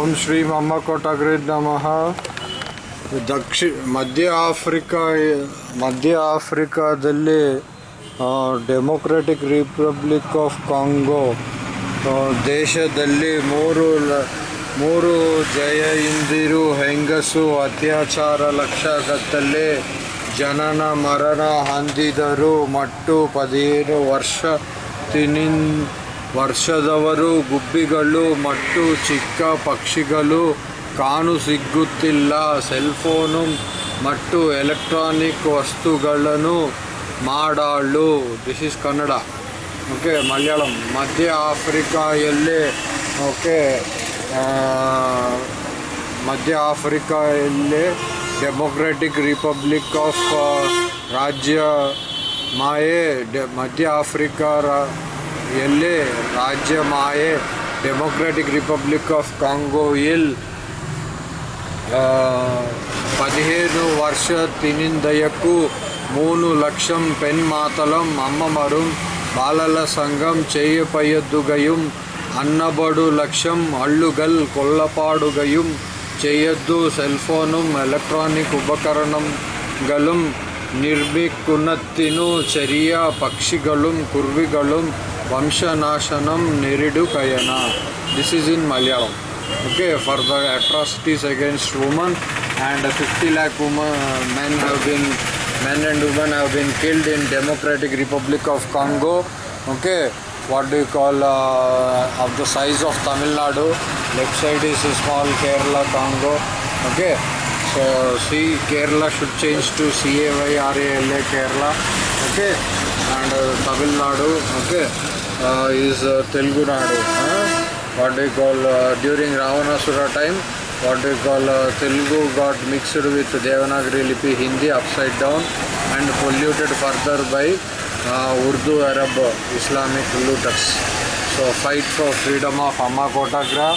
ಓಂ ಶ್ರೀ ಮಮ್ಮ ಕೋಟಗ್ರಿದ್ ನಮಃ. ದಕ್ಷಿ, ಮಧ್ಯ ಆಫ್ರಿಕಾ, ಮಧ್ಯ ಆಫ್ರಿಕಾದಲ್ಲಿ ಡೆಮೊಕ್ರೆಟಿಕ್ ರಿಪಬ್ಲಿಕ್ ಆಫ್ ಕಾಂಗೋ ದೇಶದಲ್ಲಿ ಮೂರು ಮೂರು ಜಯ ಇಂದಿರು ಹೆಂಗಸು ಅತ್ಯಾಚಾರ ಲಕ್ಷಗಟ್ಟಲೆ ಜನನ ಮರಣ ಹೊಂದಿದರು ಮತ್ತು ಪದಿನೇಳು ವರ್ಷ ತಿನಿನ್ ವರ್ಷದವರು ಗುಬ್ಬಿಗಳು ಮತ್ತು ಚಿಕ್ಕ ಪಕ್ಷಿಗಳು ಕಾಣು ಸಿಗುತ್ತಿಲ್ಲ ಸೆಲ್ಫೋನು ಮತ್ತು ಎಲೆಕ್ಟ್ರಾನಿಕ್ ವಸ್ತುಗಳನ್ನು Madal. This is Kannada okay Malayalam ಮಧ್ಯ ಆಫ್ರಿಕಾಯಲ್ಲಿ ಓಕೆ ಮಧ್ಯ ಆಫ್ರಿಕಾಯಲ್ಲಿ ಡೆಮೊಕ್ರೆಟಿಕ್ ರಿಪಬ್ಲಿಕ್ ಆಫ್ ರಾಜ್ಯ ಮಾಯೆ. ಮಧ್ಯ ಆಫ್ರಿಕಾ ಎಲೆ ರಾಜ್ಯ ಮಾಯೆ డెమోక్రటిక్ రిపబ్లిక్ ఆఫ్ కాంగో ఇల్ పదిహేను వర్ష తినిందయకు మూను లక్షం పెన్ మాతలం అమ్మమరు బాలల సంఘం చేయపయద్దుగయం అన్నబడు లక్ష్యం అళ్ళుగల్ కొల్లపాడుగయం చేయొద్దు సెల్ఫోను ఎలక్ట్రానిక్ ఉపకరణం గలం ನಿರ್ಬಿಕ್ಕುನತ್ತಿನೂ ಚೆರಿಯ ಪಕ್ಷಿಗಳೂಂ ಕುರುವಿಗಳೂಂ వంశనాశనం నెరిడు కయన this is in Malayalam okay for the atrocities against women and fifty lakh women men have been men and women have been killed in democratic Republic of Congo okay what do call of the size of Tamil Nadu left side is small Kerala Congo okay see Kerala should change to సిఏవైఆర్ఏఎల్ఏ Kerala okay and Tamil Nadu okay is Telugunadu what you call during Ravanasura time what you call Telugu got mixed with Devanagari లిపి Hindi up side down and polluted further by Urdu Arab Islamic looters so fight for freedom of అమ్మ కోటాగ్రా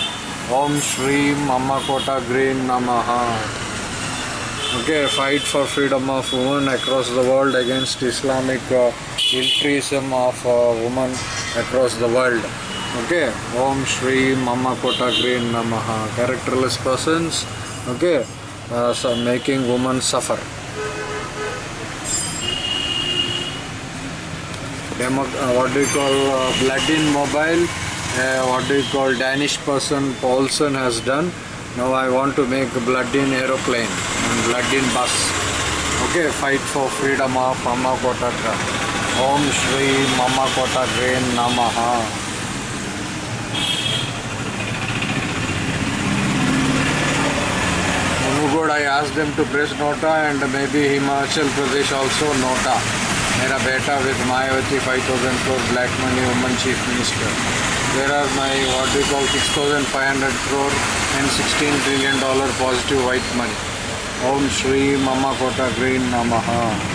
ఓం శ్రీం అమ్మ కోట గ్రీన్ నమహ Okay, fight for freedom of women across the world against Islamic uh, of uh, women across the world. Okay, Om Shri Mama Kota Green Namaha. Characterless persons, okay, uh, so making women suffer. Demo, uh, what do you call uh, blood in mobile? Uh, what do you call Danish person Paulson has done? Now I want to make blood in aeroplane and blood in bus. Okay, fight for freedom of Mama Kotagra. Om Shri Mama Kota Green Namaha. I asked them to press Nota and maybe Himachal Pradesh also Nota. Mera Beta with Mayawati 5000 crore black money woman chief minister. There are my what we call 6500 crore and 16 trillion dollar positive white money. Om Shri Mama Kota Green Namaha.